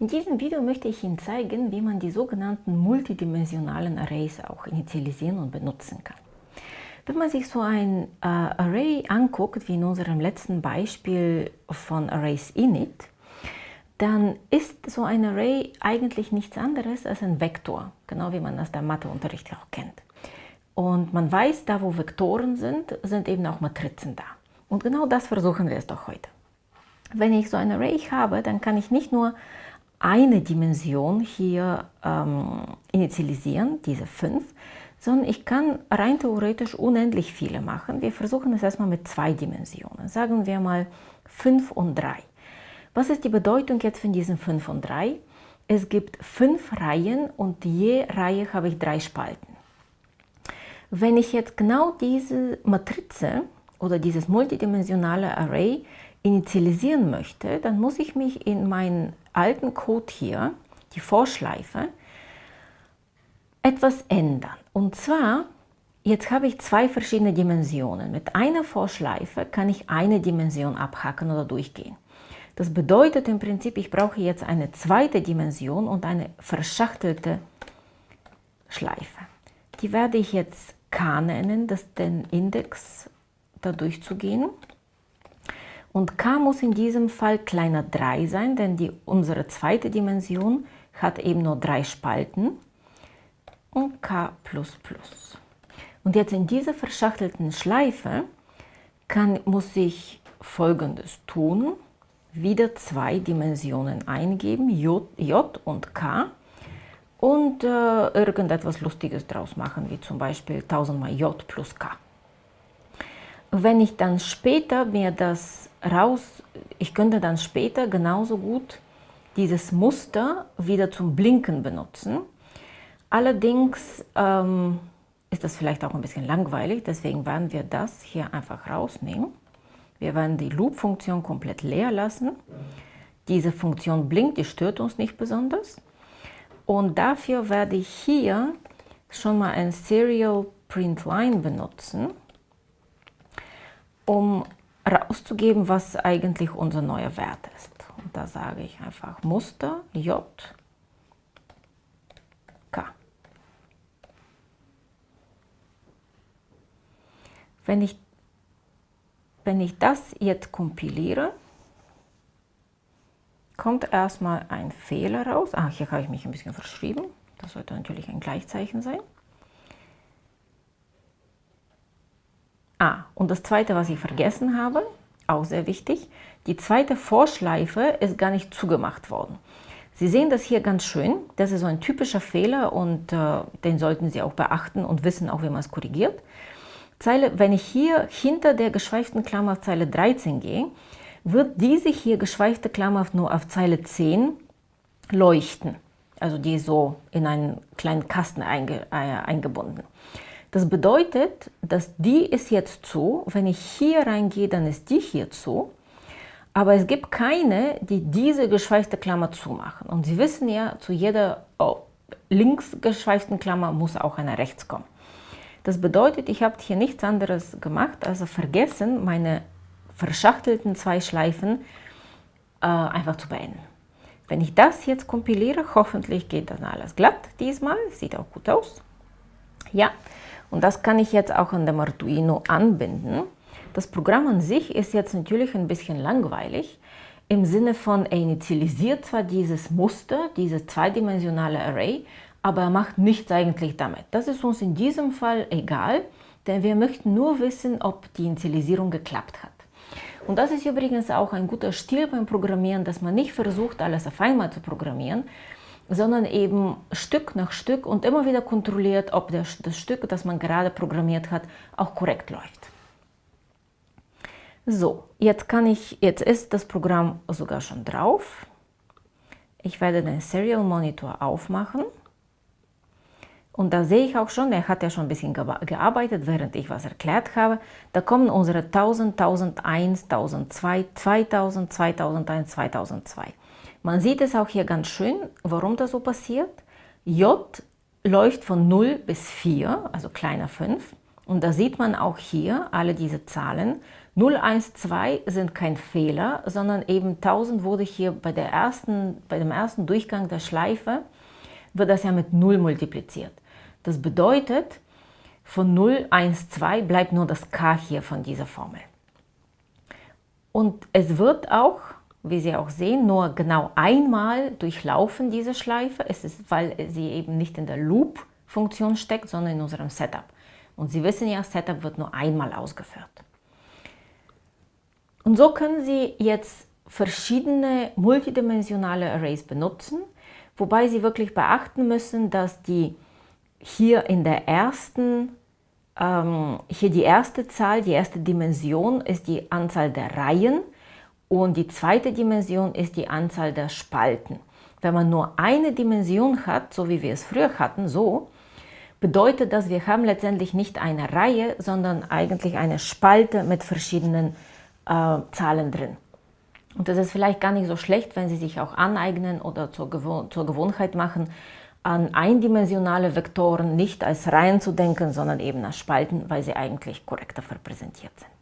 In diesem Video möchte ich Ihnen zeigen, wie man die sogenannten multidimensionalen Arrays auch initialisieren und benutzen kann. Wenn man sich so ein äh, Array anguckt, wie in unserem letzten Beispiel von Arrays init, dann ist so ein Array eigentlich nichts anderes als ein Vektor, genau wie man das der Matheunterricht auch kennt. Und man weiß, da wo Vektoren sind, sind eben auch Matrizen da. Und genau das versuchen wir es doch heute. Wenn ich so ein Array habe, dann kann ich nicht nur eine Dimension hier ähm, initialisieren, diese 5, sondern ich kann rein theoretisch unendlich viele machen. Wir versuchen es erstmal mit zwei Dimensionen. Sagen wir mal 5 und 3. Was ist die Bedeutung jetzt von diesen 5 und 3? Es gibt fünf Reihen und je Reihe habe ich drei Spalten. Wenn ich jetzt genau diese Matrize oder dieses multidimensionale Array initialisieren möchte, dann muss ich mich in meinen alten Code hier, die Vorschleife, etwas ändern. Und zwar, jetzt habe ich zwei verschiedene Dimensionen. Mit einer Vorschleife kann ich eine Dimension abhaken oder durchgehen. Das bedeutet im Prinzip, ich brauche jetzt eine zweite Dimension und eine verschachtelte Schleife. Die werde ich jetzt K nennen, das den Index da durchzugehen. Und k muss in diesem Fall kleiner 3 sein, denn die, unsere zweite Dimension hat eben nur drei Spalten und k++. Und jetzt in dieser verschachtelten Schleife kann, muss ich folgendes tun. Wieder zwei Dimensionen eingeben, J, J und K und äh, irgendetwas Lustiges draus machen, wie zum Beispiel 1000 mal J plus K. Wenn ich dann später mir das raus, ich könnte dann später genauso gut dieses Muster wieder zum Blinken benutzen. Allerdings ähm, ist das vielleicht auch ein bisschen langweilig, deswegen werden wir das hier einfach rausnehmen. Wir werden die Loop-Funktion komplett leer lassen. Diese Funktion blinkt, die stört uns nicht besonders. Und dafür werde ich hier schon mal ein Serial Print Line benutzen, um rauszugeben, was eigentlich unser neuer Wert ist. Und da sage ich einfach Muster J K. Wenn ich, wenn ich das jetzt kompiliere, kommt erstmal ein Fehler raus. Ah, hier habe ich mich ein bisschen verschrieben. Das sollte natürlich ein Gleichzeichen sein. Ah, und das zweite, was ich vergessen habe, auch sehr wichtig, die zweite Vorschleife ist gar nicht zugemacht worden. Sie sehen das hier ganz schön. Das ist so ein typischer Fehler und äh, den sollten Sie auch beachten und wissen auch, wie man es korrigiert. Zeile, wenn ich hier hinter der geschweiften Klammer auf Zeile 13 gehe, wird diese hier geschweifte Klammer nur auf Zeile 10 leuchten. Also die ist so in einen kleinen Kasten einge, äh, eingebunden. Das bedeutet, dass die ist jetzt zu. Wenn ich hier reingehe, dann ist die hier zu. Aber es gibt keine, die diese geschweifte Klammer zumachen. Und Sie wissen ja, zu jeder oh, links geschweiften Klammer muss auch eine rechts kommen. Das bedeutet, ich habe hier nichts anderes gemacht, als vergessen, meine verschachtelten zwei Schleifen äh, einfach zu beenden. Wenn ich das jetzt kompiliere, hoffentlich geht dann alles glatt diesmal, sieht auch gut aus. Ja, und das kann ich jetzt auch an dem Arduino anbinden. Das Programm an sich ist jetzt natürlich ein bisschen langweilig, im Sinne von, er initialisiert zwar dieses Muster, dieses zweidimensionale Array, aber er macht nichts eigentlich damit. Das ist uns in diesem Fall egal, denn wir möchten nur wissen, ob die Initialisierung geklappt hat. Und das ist übrigens auch ein guter Stil beim Programmieren, dass man nicht versucht, alles auf einmal zu programmieren, sondern eben Stück nach Stück und immer wieder kontrolliert, ob das, Stück, das man gerade programmiert hat, auch korrekt läuft. So, jetzt kann ich, jetzt ist das Programm sogar schon drauf. Ich werde den Serial Monitor aufmachen. Und da sehe ich auch schon, er hat ja schon ein bisschen gearbeitet, während ich was erklärt habe. Da kommen unsere 1000, 1001, 1002, 2000, 2001, 2002. Man sieht es auch hier ganz schön, warum das so passiert. J läuft von 0 bis 4, also kleiner 5. Und da sieht man auch hier alle diese Zahlen. 0, 1, 2 sind kein Fehler, sondern eben 1000 wurde hier bei, der ersten, bei dem ersten Durchgang der Schleife, wird das ja mit 0 multipliziert. Das bedeutet, von 0, 1, 2 bleibt nur das k hier von dieser Formel. Und es wird auch, wie Sie auch sehen, nur genau einmal durchlaufen, diese Schleife. Es ist, weil sie eben nicht in der Loop-Funktion steckt, sondern in unserem Setup. Und Sie wissen ja, Setup wird nur einmal ausgeführt. Und so können Sie jetzt verschiedene multidimensionale Arrays benutzen, wobei Sie wirklich beachten müssen, dass die hier in der ersten, ähm, hier die erste Zahl, die erste Dimension ist die Anzahl der Reihen und die zweite Dimension ist die Anzahl der Spalten. Wenn man nur eine Dimension hat, so wie wir es früher hatten, so, bedeutet das, wir haben letztendlich nicht eine Reihe, sondern eigentlich eine Spalte mit verschiedenen äh, Zahlen drin. Und das ist vielleicht gar nicht so schlecht, wenn Sie sich auch aneignen oder zur, Gewohn zur Gewohnheit machen, an eindimensionale Vektoren nicht als Reihen zu denken, sondern eben als Spalten, weil sie eigentlich korrekter repräsentiert sind.